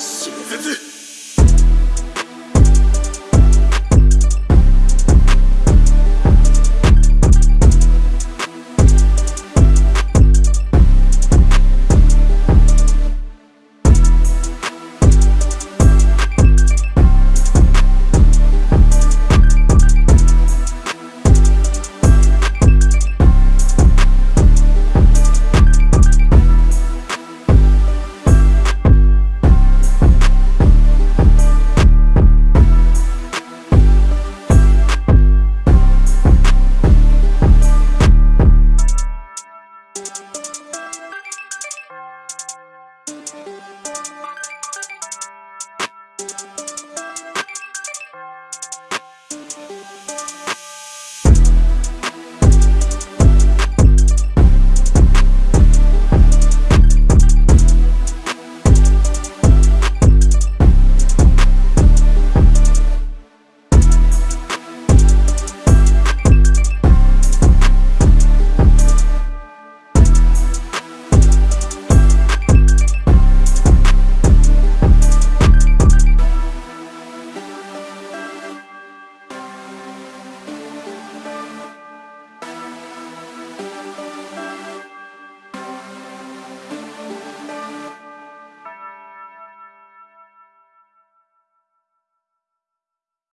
死絶